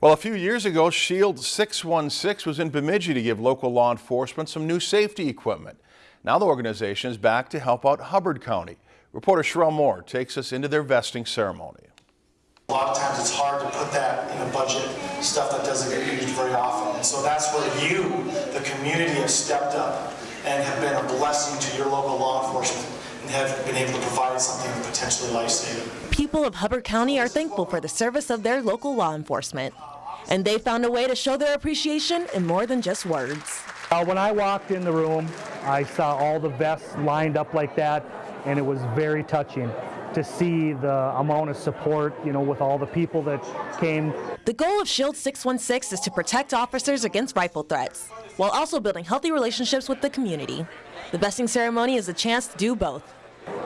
Well, a few years ago, Shield 616 was in Bemidji to give local law enforcement some new safety equipment. Now the organization is back to help out Hubbard County. Reporter Sherelle Moore takes us into their vesting ceremony. A lot of times it's hard to put that in a budget, stuff that doesn't get used very often. And so that's where you, the community, have stepped up and have been a blessing to your local law enforcement have been able to provide something potentially life-saving. People of Hubbard County are thankful for the service of their local law enforcement. And they found a way to show their appreciation in more than just words. Uh, when I walked in the room, I saw all the vests lined up like that, and it was very touching to see the amount of support, you know, with all the people that came. The goal of Shield 616 is to protect officers against rifle threats, while also building healthy relationships with the community. The vesting ceremony is a chance to do both.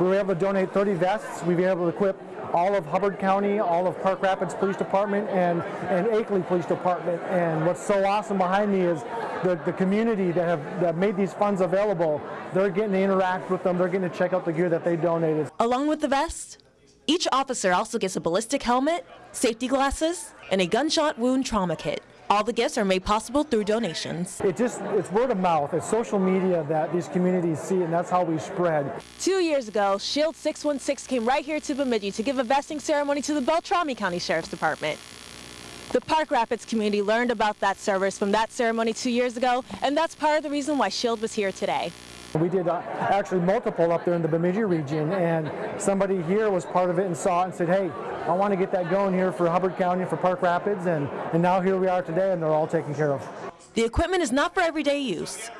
We were able to donate 30 vests. We've been able to equip all of Hubbard County, all of Park Rapids Police Department, and, and Akeley Police Department. And what's so awesome behind me is the, the community that have that made these funds available. They're getting to interact with them. They're getting to check out the gear that they donated. Along with the vest, each officer also gets a ballistic helmet, safety glasses, and a gunshot wound trauma kit. All the gifts are made possible through donations. It just, it's word of mouth. It's social media that these communities see, and that's how we spread. Two years ago, Shield 616 came right here to Bemidji to give a vesting ceremony to the Beltrami County Sheriff's Department. The Park Rapids community learned about that service from that ceremony two years ago, and that's part of the reason why Shield was here today. We did uh, actually multiple up there in the Bemidji region, and somebody here was part of it and saw it and said, hey, I want to get that going here for Hubbard County, for Park Rapids, and, and now here we are today, and they're all taken care of. The equipment is not for everyday use.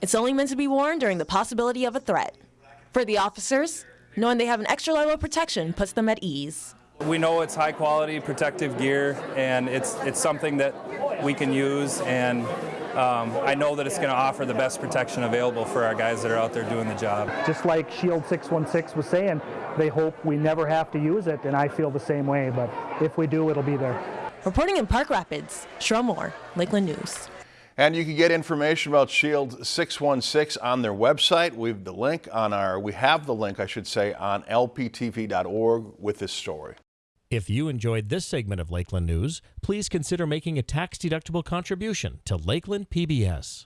It's only meant to be worn during the possibility of a threat. For the officers, knowing they have an extra level of protection puts them at ease. We know it's high quality protective gear and it's, it's something that we can use and um, I know that it's going to offer the best protection available for our guys that are out there doing the job. Just like Shield 616 was saying, they hope we never have to use it, and I feel the same way, but if we do, it'll be there. Reporting in Park Rapids, Sherelle Moore, Lakeland News. And you can get information about Shield 616 on their website. We've the link on our, we have the link, I should say, on lptv.org with this story. If you enjoyed this segment of Lakeland News, please consider making a tax-deductible contribution to Lakeland PBS.